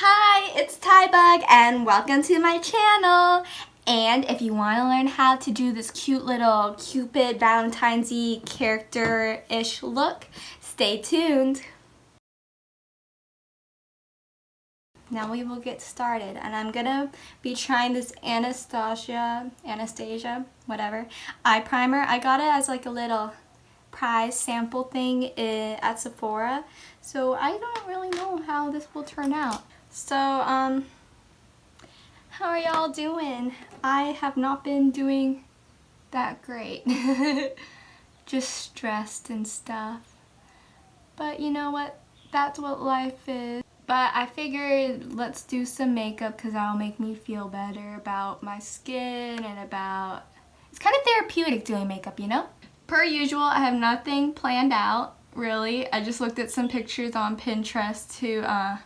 Hi, it's Tybug and welcome to my channel. And if you want to learn how to do this cute little Cupid Valentine's Eve character-ish look, stay tuned. Now we will get started and I'm gonna be trying this Anastasia, Anastasia, whatever, eye primer. I got it as like a little prize sample thing eh, at Sephora. So I don't really know how this will turn out. So, um, how are y'all doing? I have not been doing that great. Just stressed and stuff. But you know what? That's what life is. But I figured let's do some makeup because that'll make me feel better about my skin and about... It's kind of therapeutic doing makeup, you know? Per usual, I have nothing planned out, really. I just looked at some pictures on Pinterest to uh,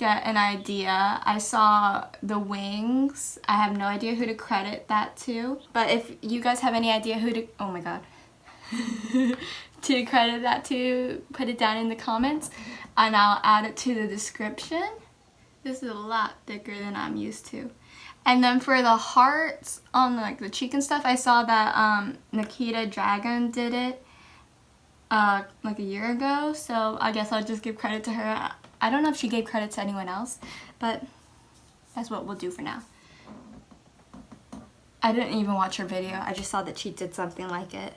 get an idea. I saw the wings. I have no idea who to credit that to. But if you guys have any idea who to... Oh my god. to credit that to, put it down in the comments. And I'll add it to the description. This is a lot thicker than I'm used to. And then for the hearts on like the cheek and stuff, I saw that um, Nikita Dragon did it uh, like a year ago. So I guess I'll just give credit to her. I don't know if she gave credit to anyone else, but that's what we'll do for now. I didn't even watch her video. I just saw that she did something like it.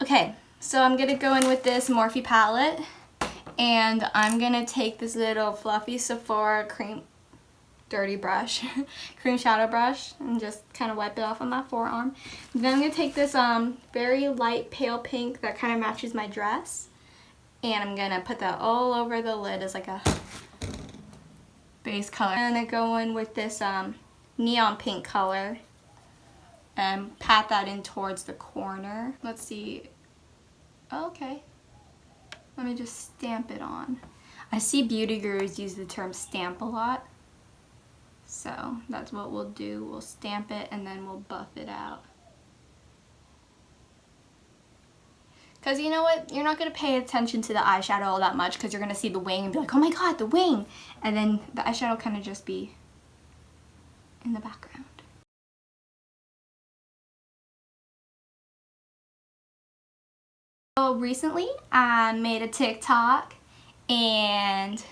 Okay, so I'm to go in with this Morphe palette. And I'm to take this little fluffy Sephora cream dirty brush, cream shadow brush, and just kind of wipe it off on my forearm. Then I'm to take this um, very light pale pink that kind of matches my dress and I'm gonna put that all over the lid as like a base color. I'm gonna go in with this um, neon pink color and pat that in towards the corner. Let's see. okay. Let me just stamp it on. I see beauty gurus use the term stamp a lot. So that's what we'll do. We'll stamp it and then we'll buff it out. Because you know what? You're not going to pay attention to the eyeshadow all that much because you're going to see the wing and be like, oh my god, the wing. And then the eyeshadow kind of just be in the background. So recently I made a TikTok and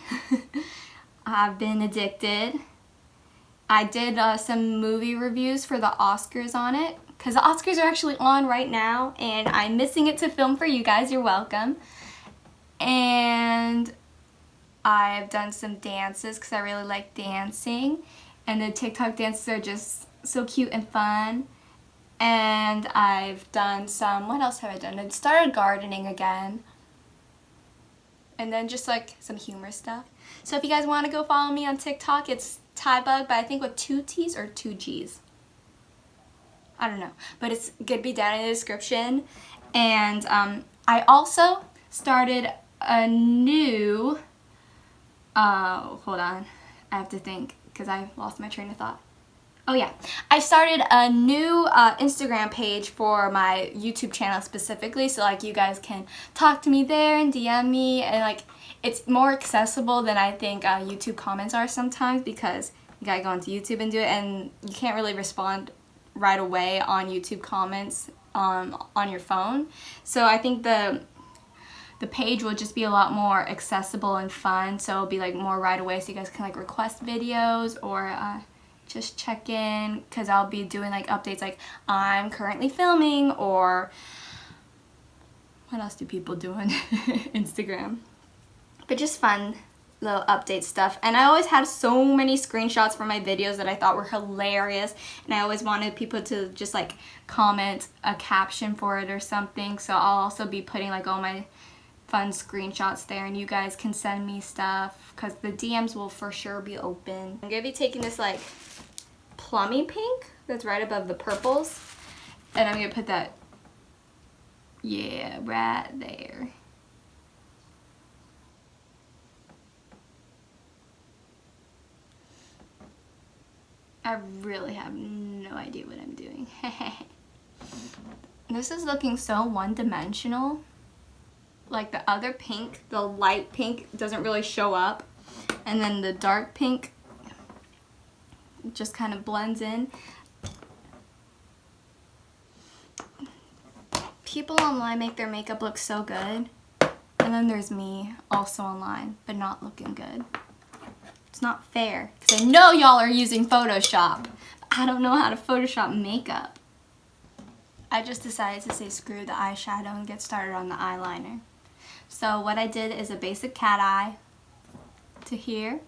I've been addicted. I did uh, some movie reviews for the Oscars on it because the Oscars are actually on right now and I'm missing it to film for you guys. You're welcome. And I've done some dances because I really like dancing and the TikTok dances are just so cute and fun. And I've done some, what else have I done? I started gardening again. And then just like some humor stuff. So if you guys want to go follow me on TikTok, it's Tybug, but I think with two T's or two G's. I don't know. But it's to be down in the description. And um, I also started a new... Uh, hold on. I have to think because I lost my train of thought. Oh yeah, I started a new uh, Instagram page for my YouTube channel specifically so like you guys can talk to me there and DM me and like it's more accessible than I think uh, YouTube comments are sometimes because you gotta go onto YouTube and do it and you can't really respond right away on YouTube comments um, on your phone. So I think the the page will just be a lot more accessible and fun. So it'll be like more right away so you guys can like request videos or uh, just check in because I'll be doing like updates like I'm currently filming or what else do people do on Instagram? But just fun little update stuff. And I always had so many screenshots from my videos that I thought were hilarious. And I always wanted people to just like comment a caption for it or something. So I'll also be putting like all my fun screenshots there and you guys can send me stuff because the DMs will for sure be open. I'm going to be taking this like plummy pink that's right above the purples and I'm going to put that yeah right there I really have no idea what I'm doing. this is looking so one-dimensional. Like the other pink, the light pink doesn't really show up. And then the dark pink just kind of blends in. People online make their makeup look so good. And then there's me, also online, but not looking good. It's not fair, because I know y'all are using Photoshop. I don't know how to Photoshop makeup. I just decided to say screw the eyeshadow and get started on the eyeliner. So what I did is a basic cat eye to here,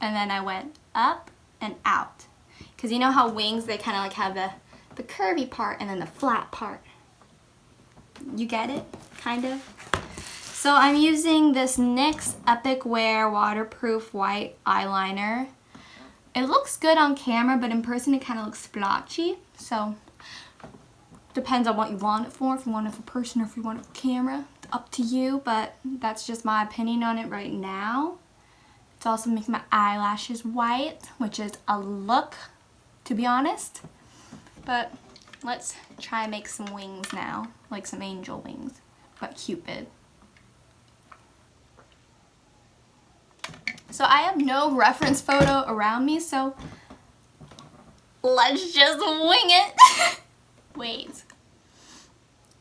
and then I went up and out. Because you know how wings, they kind of like have the, the curvy part and then the flat part. You get it? Kind of? So I'm using this NYX Epic Wear Waterproof White Eyeliner. It looks good on camera, but in person it kind of looks splotchy. So depends on what you want it for. If you want it for person or if you want it for camera. It's up to you, but that's just my opinion on it right now. It's also making my eyelashes white, which is a look, to be honest. But let's try and make some wings now, like some angel wings, but Cupid. So I have no reference photo around me, so let's just wing it. Wait.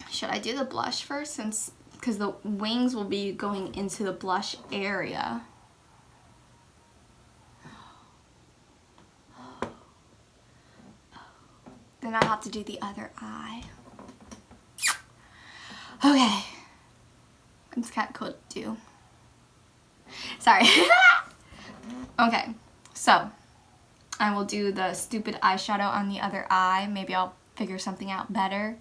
Should I do the blush first since because the wings will be going into the blush area. Then I'll have to do the other eye. Okay. It's kind of cool to do. Sorry. okay, so I will do the stupid eyeshadow on the other eye. Maybe I'll figure something out better.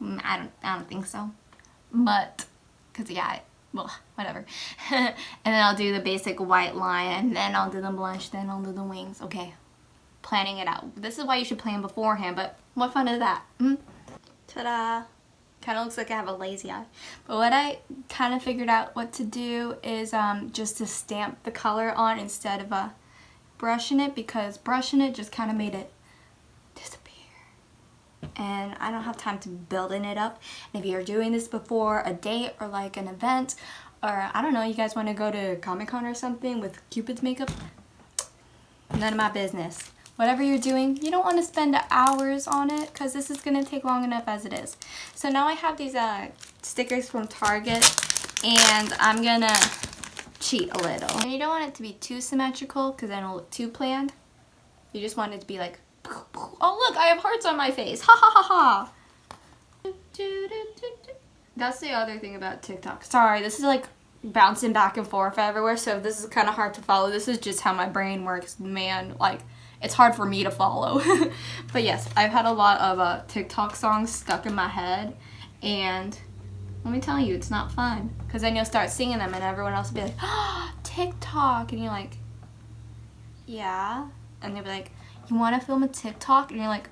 Mm, I don't, I don't think so. But, because yeah, well, whatever. and then I'll do the basic white line, and then I'll do the blush, then I'll do the wings. Okay, planning it out. This is why you should plan beforehand, but what fun is that? Mm? Ta-da! Kind of looks like I have a lazy eye. But what I kind of figured out what to do is um, just to stamp the color on instead of uh, brushing it because brushing it just kind of made it disappear. And I don't have time to building it up. And if you're doing this before a date or like an event or I don't know, you guys want to go to Comic Con or something with Cupid's makeup, none of my business whatever you're doing, you don't want to spend hours on it because this is going to take long enough as it is. So now I have these uh, stickers from Target and I'm going to cheat a little. And you don't want it to be too symmetrical because then it'll look too planned. You just want it to be like, oh look, I have hearts on my face. Ha ha ha ha. That's the other thing about TikTok. Sorry, this is like bouncing back and forth everywhere, so this is kind of hard to follow. This is just how my brain works, man. Like, it's hard for me to follow. but yes, I've had a lot of uh, TikTok songs stuck in my head and let me tell you, it's not fun. Because then you'll start singing them and everyone else will be like, oh, TikTok. And you're like, yeah. And they'll be like, you want to film a TikTok? And you're like,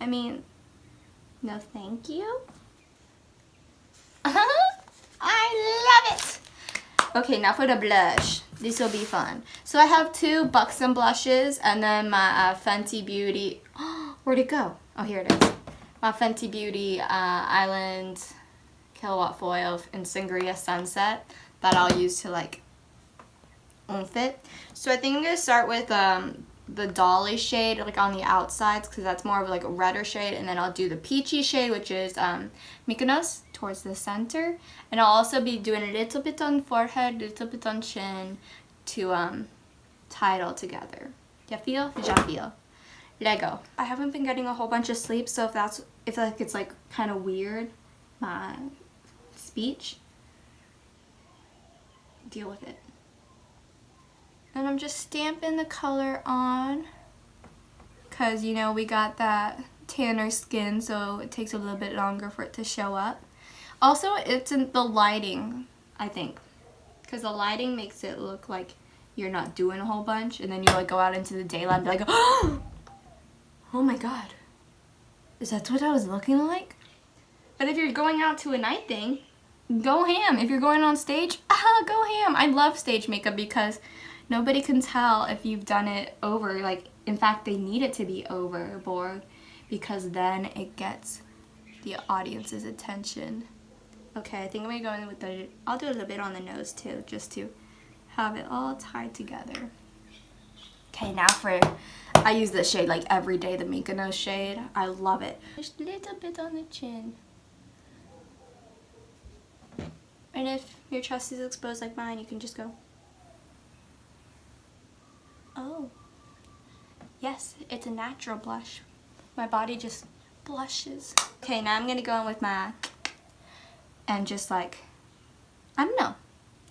I mean, no thank you. I love it. Okay, now for the blush. This will be fun. So I have two Buxom blushes and then my uh, Fenty Beauty. where'd it go? Oh, here it is. My Fenty Beauty uh, Island Killawatt Foil in Sangria Sunset that I'll use to like oomph it. So I think I'm going to start with um, the Dolly shade like on the outsides because that's more of like a redder shade and then I'll do the peachy shade which is um, Mykonos towards the center. And I'll also be doing a little bit on forehead, a little bit on chin to um, tie it all together. Ya feel? Ya feel. Lego. I haven't been getting a whole bunch of sleep, so if that's if like it's like kind of weird, my speech, deal with it. And I'm just stamping the color on because you know we got that tanner skin so it takes a little bit longer for it to show up. Also, it's in the lighting, I think. Because the lighting makes it look like you're not doing a whole bunch. And then you like go out into the daylight and be like, oh my god. Is that what I was looking like? But if you're going out to a night thing, go ham. If you're going on stage, ah, go ham. I love stage makeup because nobody can tell if you've done it over. Like, in fact, they need it to be overboard because then it gets the audience's attention. Okay, I think I'm gonna go in with the, I'll do a little bit on the nose too, just to have it all tied together. Okay, now for, I use this shade like every day, the Mykonos shade. I love it. Just a little bit on the chin. And if your chest is exposed like mine, you can just go. Oh. Yes, it's a natural blush. My body just blushes. Okay, now I'm going to go in with my, and just like, I don't know,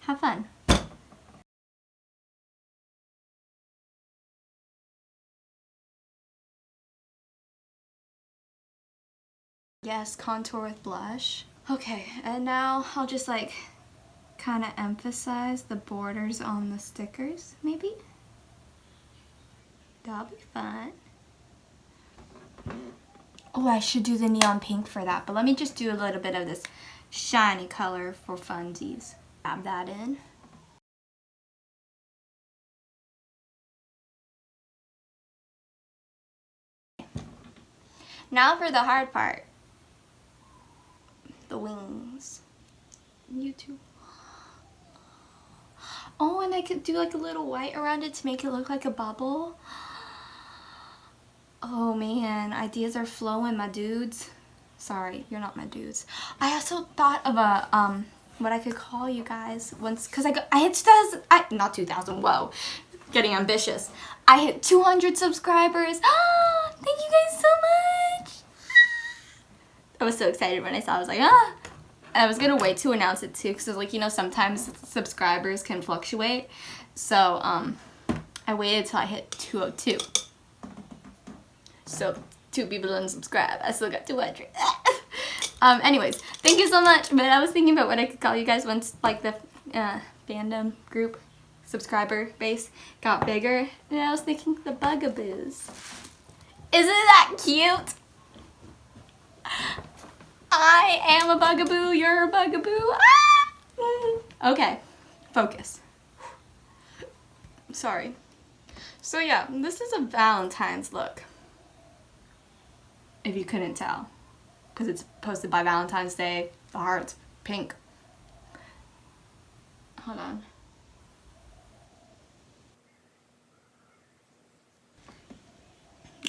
have fun. Yes, contour with blush. Okay, and now I'll just like kind of emphasize the borders on the stickers, maybe? That'll be fun. Oh, I should do the neon pink for that, but let me just do a little bit of this shiny color for funsies. Add that in. Now for the hard part the wings. You too. Oh, and I could do like a little white around it to make it look like a bubble. Oh man, ideas are flowing, my dudes. Sorry, you're not my dudes. I also thought of a, um, what I could call you guys once, cause I got, I hit 2000, I, not 2000, whoa, getting ambitious. I hit 200 subscribers. ah Thank you guys so much. I was so excited when I saw it. I was like, ah. And I was to wait to announce it too because like, you know, sometimes subscribers can fluctuate. So um, I waited till I hit 202. So two people didn't subscribe. I still got 200. um, anyways, thank you so much. But I was thinking about what I could call you guys once like the uh, fandom group subscriber base got bigger. And I was thinking the bugaboos. Isn't that cute? I am a bugaboo, you're a bugaboo. Ah! Okay, focus. Sorry. So yeah, this is a Valentine's look. If you couldn't tell. Because it's posted by Valentine's Day. The heart's pink. Hold on.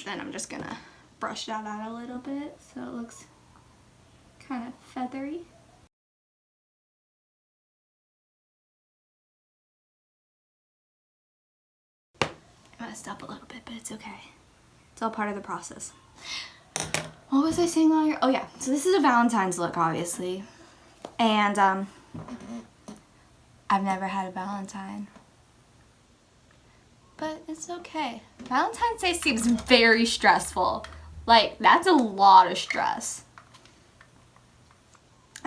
Then I'm just gonna brush that out a little bit so it looks kind of feathery. I messed up a little bit, but it's okay. It's all part of the process. What was I saying earlier? Oh yeah, so this is a Valentine's look, obviously. And, um, I've never had a Valentine. But it's okay. Valentine's Day seems very stressful. Like, that's a lot of stress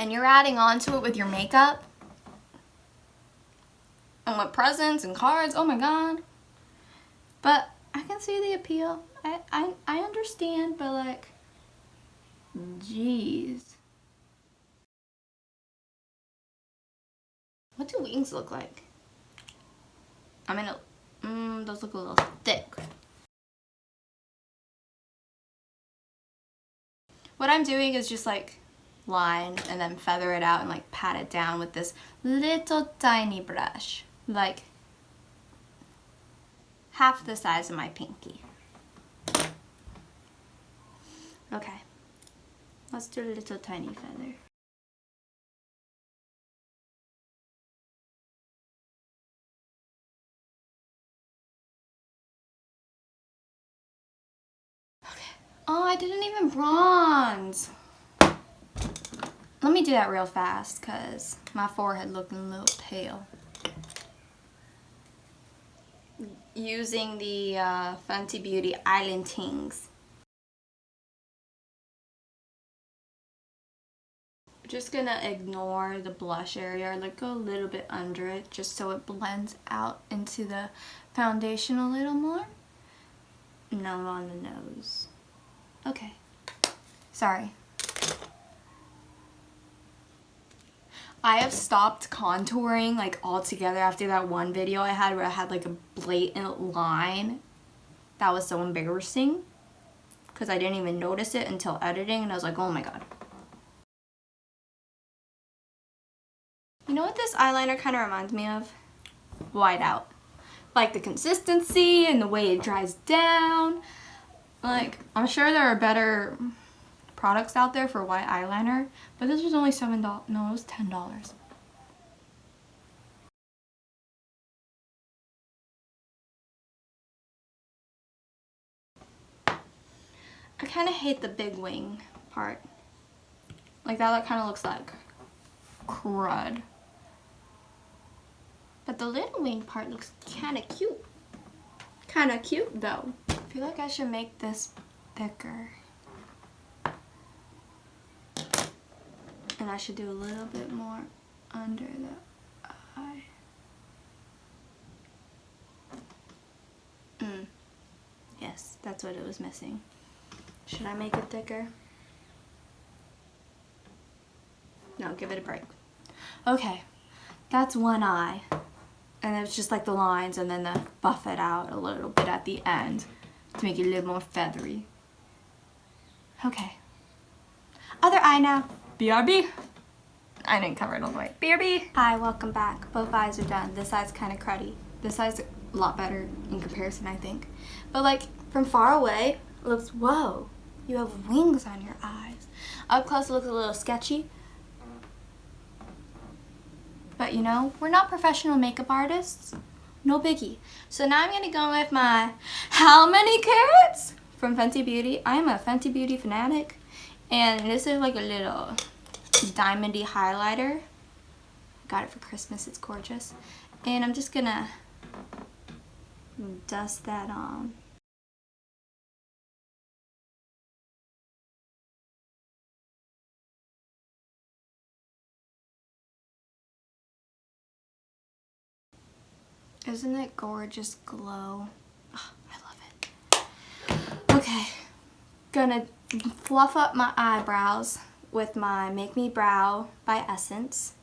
and you're adding on to it with your makeup and with presents and cards, oh my god. But I can see the appeal. I, I, I understand, but like, jeez. What do wings look like? I mean, mm, those look a little thick. What I'm doing is just like line and then feather it out and like pat it down with this little tiny brush like half the size of my pinky okay let's do a little tiny feather okay oh I didn't even bronze let me do that real fast because my forehead looking a little pale. Using the uh, Fenty Beauty Island Tings. Just gonna ignore the blush area, like go a little bit under it just so it blends out into the foundation a little more. No on the nose. Okay. Sorry. I have stopped contouring like altogether after that one video I had where I had like a blatant line. That was so embarrassing because I didn't even notice it until editing and I was like, oh my god. This eyeliner kind of reminds me of? white out. Like the consistency and the way it dries down. Like, I'm sure there are better products out there for white eyeliner, but this was only $7. No, it was $10. I kind of hate the big wing part. Like that, that kind of looks like crud. But the little wing part looks kind of cute. Kind of cute though. I feel like I should make this thicker. And I should do a little bit more under the eye. Mm. Yes, that's what it was missing. Should I make it thicker? No, give it a break. Okay, that's one eye. And it's just like the lines and then the buff it out a little bit at the end to make it a little more feathery. Okay. Other eye now. BRB. I didn't cover it all the way. BRB. Hi, welcome back. Both eyes are done. This eye's kind of cruddy. This eye's a lot better in comparison, I think. But like, from far away, it looks, whoa, you have wings on your eyes. Up close it looks a little sketchy. But you know, we're not professional makeup artists. No biggie. So now I'm going to go with my How Many Carats from Fenty Beauty. I am a Fenty Beauty fanatic. And this is like a little diamondy highlighter. Got it for Christmas. It's gorgeous. And I'm just going to dust that on. Isn't it gorgeous glow? Oh, I love it. Okay, gonna fluff up my eyebrows with my Make Me Brow by Essence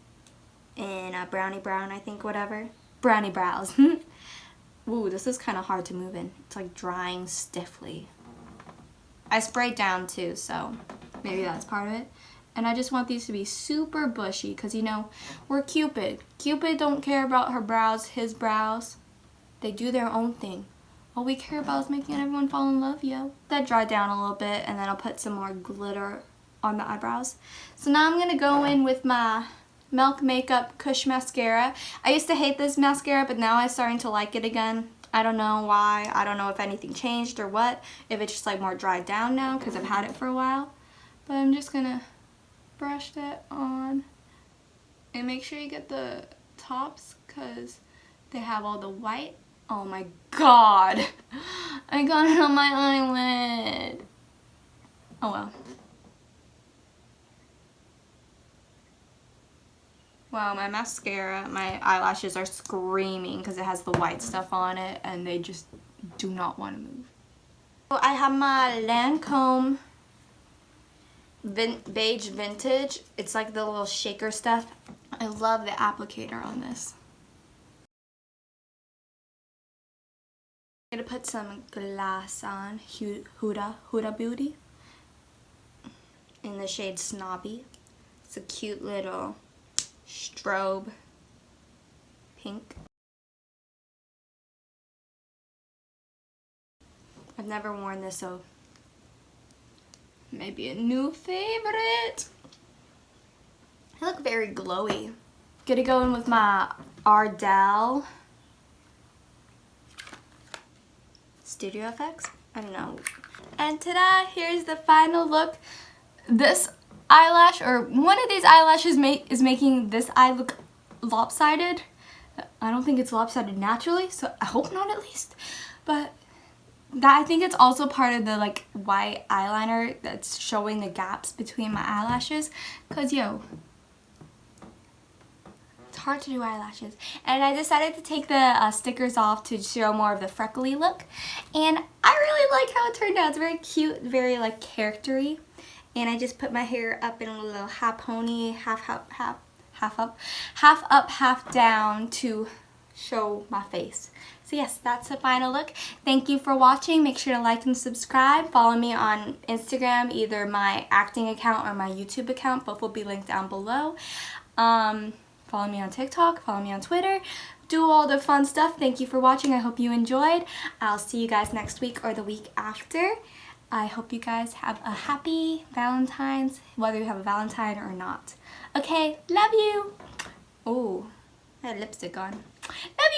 in a uh, brownie brown, I think, whatever. Brownie brows. Ooh, this is kind of hard to move in. It's like drying stiffly. I sprayed down too, so maybe that's part of it. And I just want these to be super bushy because, you know, we're Cupid. Cupid don't care about her brows, his brows. They do their own thing. All we care about is making everyone fall in love, yo. That dry down a little bit and then I'll put some more glitter on the eyebrows. So now I'm going to go in with my Milk Makeup Kush Mascara. I used to hate this mascara, but now I'm starting to like it again. I don't know why. I don't know if anything changed or what. If it's just like more dried down now because I've had it for a while. But I'm just going to brush that on. And make sure you get the tops because they have all the white. Oh my god. I got it on my eyelid. Oh well. Wow, my mascara, my eyelashes are screaming because it has the white stuff on it and they just do not want to move. So I have my Lancome vin beige vintage. It's like the little shaker stuff. I love the applicator on this. I'm gonna put some glass on Huda, Huda Beauty in the shade Snobby. It's a cute little strobe pink. I've never worn this so maybe a new favorite. I look very glowy. Gonna go in with my Ardell Studio Effects. I don't know. And ta-da! Here's the final look. This eyelash, or one of these eyelashes make, is making this eye look lopsided. I don't think it's lopsided naturally, so I hope not at least. But that I think it's also part of the like white eyeliner that's showing the gaps between my eyelashes. Because yo it's hard to do eyelashes. And I decided to take the uh, stickers off to show more of the freckly look. And I really like how it turned out. It's very cute very like charactery. And I just put my hair up in a little half pony half half half half up half up half down to show my face so yes, that's the final look. Thank you for watching. Make sure to like and subscribe. Follow me on Instagram, either my acting account or my YouTube account. Both will be linked down below. Um, follow me on TikTok. Follow me on Twitter. do all the fun stuff. Thank you for watching. I hope you enjoyed. I'll see you guys next week or the week after. I hope you guys have a happy Valentine's, whether you have a Valentine or not. Okay, love you. Oh, I had lipstick on. Love